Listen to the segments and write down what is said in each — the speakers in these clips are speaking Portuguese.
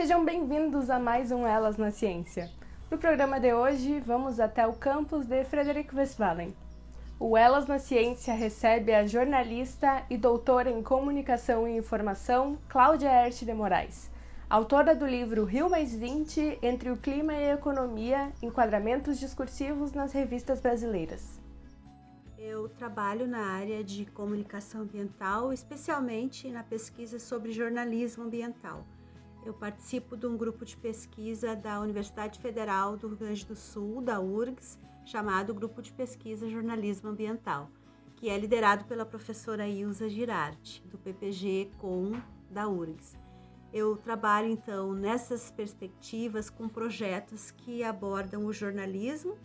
Sejam bem-vindos a mais um Elas na Ciência. No programa de hoje, vamos até o campus de Frederic Westphalen. O Elas na Ciência recebe a jornalista e doutora em Comunicação e Informação, Cláudia Erte de Moraes, autora do livro Rio Mais 20, Entre o Clima e a Economia, Enquadramentos Discursivos nas Revistas Brasileiras. Eu trabalho na área de comunicação ambiental, especialmente na pesquisa sobre jornalismo ambiental. Eu participo de um grupo de pesquisa da Universidade Federal do Rio Grande do Sul, da URGS, chamado Grupo de Pesquisa Jornalismo Ambiental, que é liderado pela professora Ilza Girardi, do PPG Com da URGS. Eu trabalho então nessas perspectivas com projetos que abordam o jornalismo,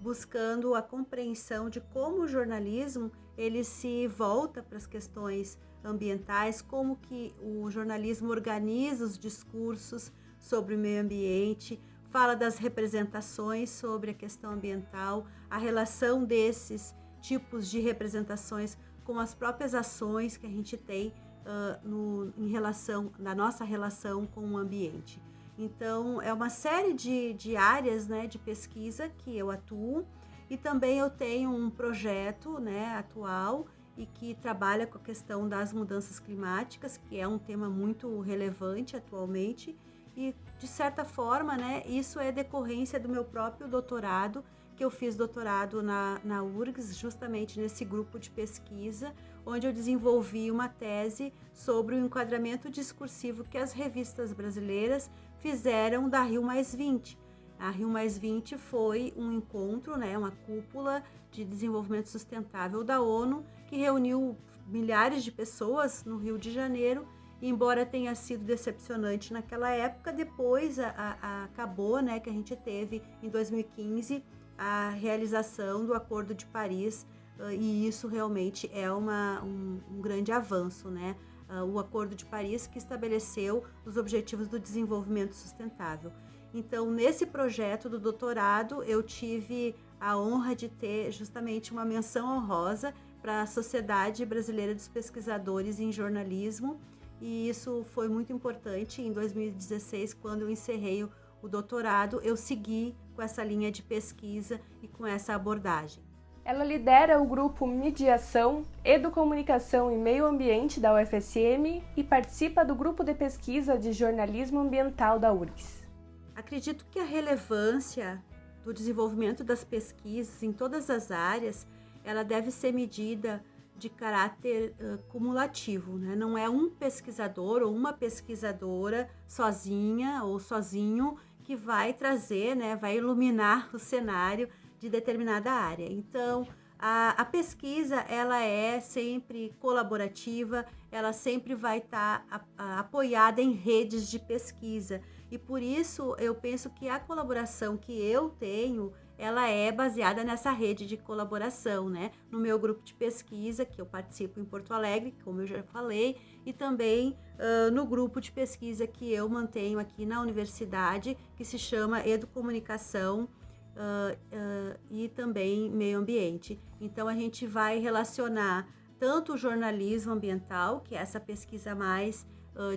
buscando a compreensão de como o jornalismo ele se volta para as questões ambientais, como que o jornalismo organiza os discursos sobre o meio ambiente, fala das representações sobre a questão ambiental, a relação desses tipos de representações com as próprias ações que a gente tem uh, no, em relação, na nossa relação com o ambiente. Então, é uma série de, de áreas né, de pesquisa que eu atuo e também eu tenho um projeto né, atual e que trabalha com a questão das mudanças climáticas, que é um tema muito relevante atualmente. E, de certa forma, né, isso é decorrência do meu próprio doutorado, que eu fiz doutorado na, na URGS, justamente nesse grupo de pesquisa, onde eu desenvolvi uma tese sobre o enquadramento discursivo que as revistas brasileiras fizeram da Rio Mais 20. A Rio Mais 20 foi um encontro, né, uma cúpula de desenvolvimento sustentável da ONU que reuniu milhares de pessoas no Rio de Janeiro. Embora tenha sido decepcionante naquela época, depois a, a, acabou, né, que a gente teve em 2015 a realização do Acordo de Paris e isso realmente é uma, um, um grande avanço, né? Uh, o Acordo de Paris que estabeleceu os Objetivos do Desenvolvimento Sustentável. Então, nesse projeto do doutorado, eu tive a honra de ter justamente uma menção honrosa para a Sociedade Brasileira dos Pesquisadores em Jornalismo, e isso foi muito importante. Em 2016, quando eu encerrei o doutorado, eu segui com essa linha de pesquisa e com essa abordagem. Ela lidera o grupo Mediação, Educomunicação e Meio Ambiente da UFSM e participa do grupo de pesquisa de jornalismo ambiental da URGS. Acredito que a relevância do desenvolvimento das pesquisas em todas as áreas, ela deve ser medida de caráter uh, cumulativo, né? não é um pesquisador ou uma pesquisadora sozinha ou sozinho que vai trazer, né, vai iluminar o cenário de determinada área. Então, a, a pesquisa ela é sempre colaborativa, ela sempre vai estar tá apoiada em redes de pesquisa. E por isso eu penso que a colaboração que eu tenho, ela é baseada nessa rede de colaboração, né? No meu grupo de pesquisa, que eu participo em Porto Alegre, como eu já falei, e também uh, no grupo de pesquisa que eu mantenho aqui na universidade, que se chama Educomunicação uh, uh, e também Meio Ambiente. Então a gente vai relacionar tanto o jornalismo ambiental, que é essa pesquisa mais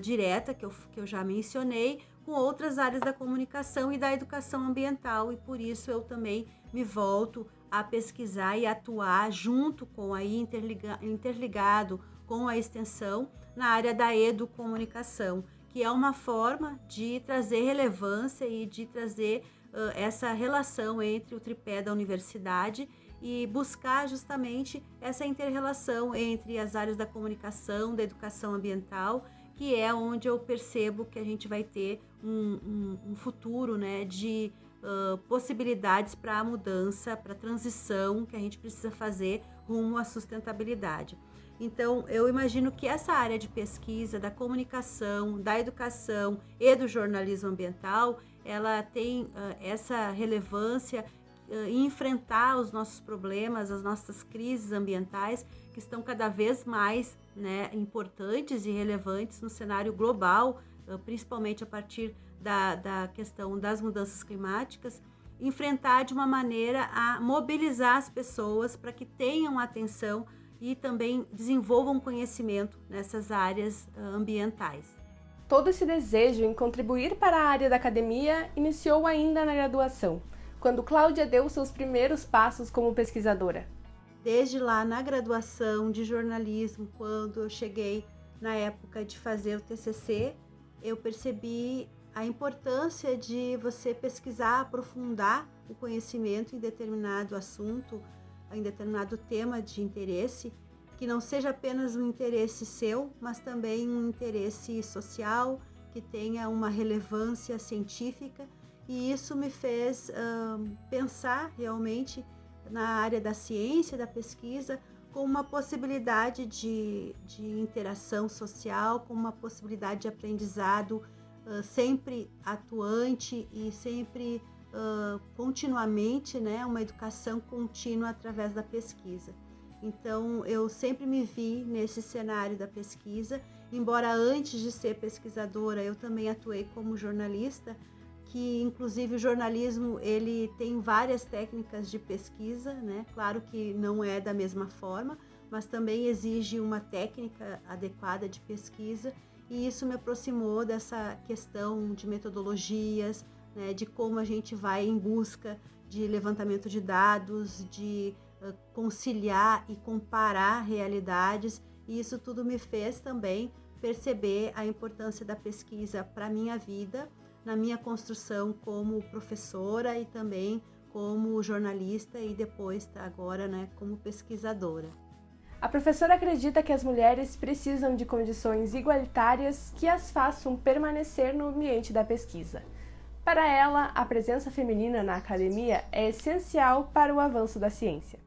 direta que eu, que eu já mencionei, com outras áreas da comunicação e da educação ambiental e por isso eu também me volto a pesquisar e atuar junto com interliga, interligado com a extensão na área da educomunicação, que é uma forma de trazer relevância e de trazer uh, essa relação entre o tripé da universidade e buscar justamente essa interrelação entre as áreas da comunicação, da educação ambiental que é onde eu percebo que a gente vai ter um, um, um futuro né, de uh, possibilidades para a mudança, para a transição que a gente precisa fazer rumo à sustentabilidade. Então, eu imagino que essa área de pesquisa da comunicação, da educação e do jornalismo ambiental, ela tem uh, essa relevância uh, em enfrentar os nossos problemas, as nossas crises ambientais, que estão cada vez mais né, importantes e relevantes no cenário global, principalmente a partir da, da questão das mudanças climáticas, enfrentar de uma maneira a mobilizar as pessoas para que tenham atenção e também desenvolvam conhecimento nessas áreas ambientais. Todo esse desejo em contribuir para a área da academia iniciou ainda na graduação, quando Cláudia deu seus primeiros passos como pesquisadora. Desde lá na graduação de jornalismo, quando eu cheguei na época de fazer o TCC, eu percebi a importância de você pesquisar, aprofundar o conhecimento em determinado assunto, em determinado tema de interesse, que não seja apenas um interesse seu, mas também um interesse social, que tenha uma relevância científica. E isso me fez uh, pensar realmente na área da ciência, da pesquisa, com uma possibilidade de, de interação social, com uma possibilidade de aprendizado uh, sempre atuante e sempre uh, continuamente, né, uma educação contínua através da pesquisa. Então, eu sempre me vi nesse cenário da pesquisa, embora antes de ser pesquisadora eu também atuei como jornalista, que inclusive o jornalismo ele tem várias técnicas de pesquisa, né? Claro que não é da mesma forma, mas também exige uma técnica adequada de pesquisa e isso me aproximou dessa questão de metodologias, né? de como a gente vai em busca de levantamento de dados, de conciliar e comparar realidades e isso tudo me fez também perceber a importância da pesquisa para minha vida na minha construção como professora e também como jornalista e depois agora né, como pesquisadora. A professora acredita que as mulheres precisam de condições igualitárias que as façam permanecer no ambiente da pesquisa. Para ela, a presença feminina na academia é essencial para o avanço da ciência.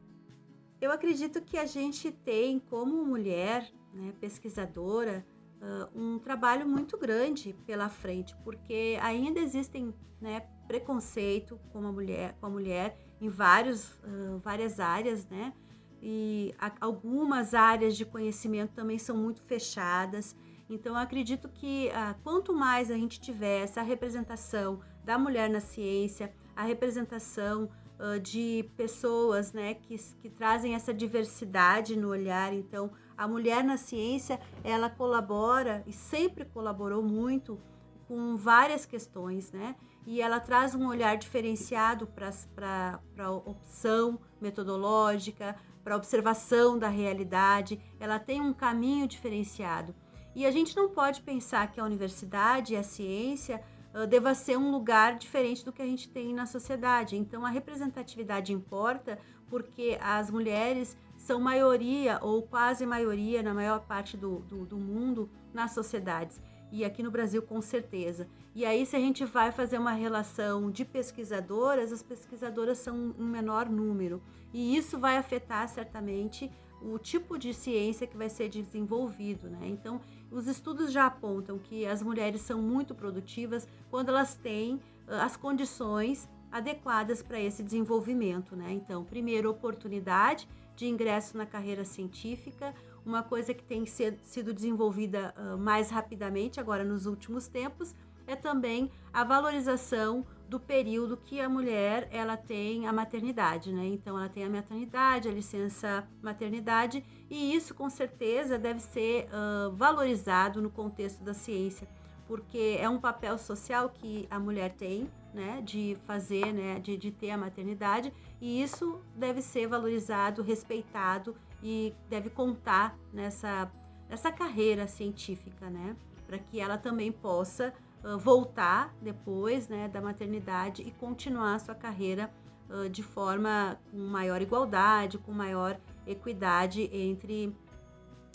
Eu acredito que a gente tem, como mulher né, pesquisadora, uh, um trabalho muito grande pela frente, porque ainda existem né, preconceito com a mulher, com a mulher em vários, uh, várias áreas, né? E a, algumas áreas de conhecimento também são muito fechadas. Então, eu acredito que uh, quanto mais a gente tiver essa representação da mulher na ciência, a representação uh, de pessoas né, que, que trazem essa diversidade no olhar, então, a mulher na ciência, ela colabora e sempre colaborou muito com várias questões, né? E ela traz um olhar diferenciado para a opção metodológica, para a observação da realidade, ela tem um caminho diferenciado. E a gente não pode pensar que a universidade e a ciência deva ser um lugar diferente do que a gente tem na sociedade. Então, a representatividade importa porque as mulheres são maioria ou quase maioria na maior parte do, do, do mundo nas sociedades e aqui no Brasil com certeza. E aí, se a gente vai fazer uma relação de pesquisadoras, as pesquisadoras são um menor número. E isso vai afetar certamente o tipo de ciência que vai ser desenvolvido, né? Então, os estudos já apontam que as mulheres são muito produtivas quando elas têm as condições adequadas para esse desenvolvimento, né? Então, primeiro, oportunidade de ingresso na carreira científica, uma coisa que tem sido desenvolvida uh, mais rapidamente agora nos últimos tempos, é também a valorização do período que a mulher ela tem a maternidade, né? Então ela tem a maternidade, a licença maternidade e isso com certeza deve ser uh, valorizado no contexto da ciência, porque é um papel social que a mulher tem, né, de fazer, né, de, de ter a maternidade, e isso deve ser valorizado, respeitado e deve contar nessa, nessa carreira científica, né, para que ela também possa voltar depois, né, da maternidade e continuar a sua carreira uh, de forma com maior igualdade, com maior equidade entre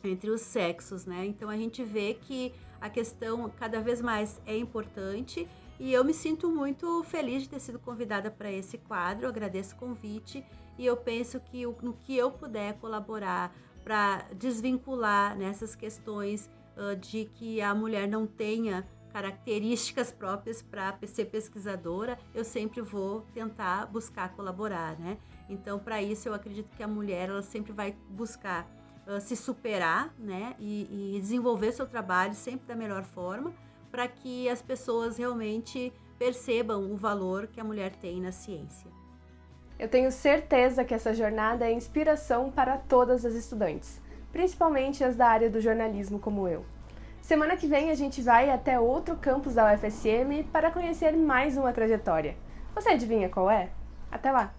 entre os sexos, né? Então a gente vê que a questão cada vez mais é importante e eu me sinto muito feliz de ter sido convidada para esse quadro, eu agradeço o convite e eu penso que no que eu puder colaborar para desvincular nessas questões uh, de que a mulher não tenha características próprias para ser pesquisadora, eu sempre vou tentar buscar colaborar, né? Então, para isso, eu acredito que a mulher ela sempre vai buscar uh, se superar, né? E, e desenvolver seu trabalho sempre da melhor forma para que as pessoas realmente percebam o valor que a mulher tem na ciência. Eu tenho certeza que essa jornada é inspiração para todas as estudantes, principalmente as da área do jornalismo como eu. Semana que vem a gente vai até outro campus da UFSM para conhecer mais uma trajetória. Você adivinha qual é? Até lá!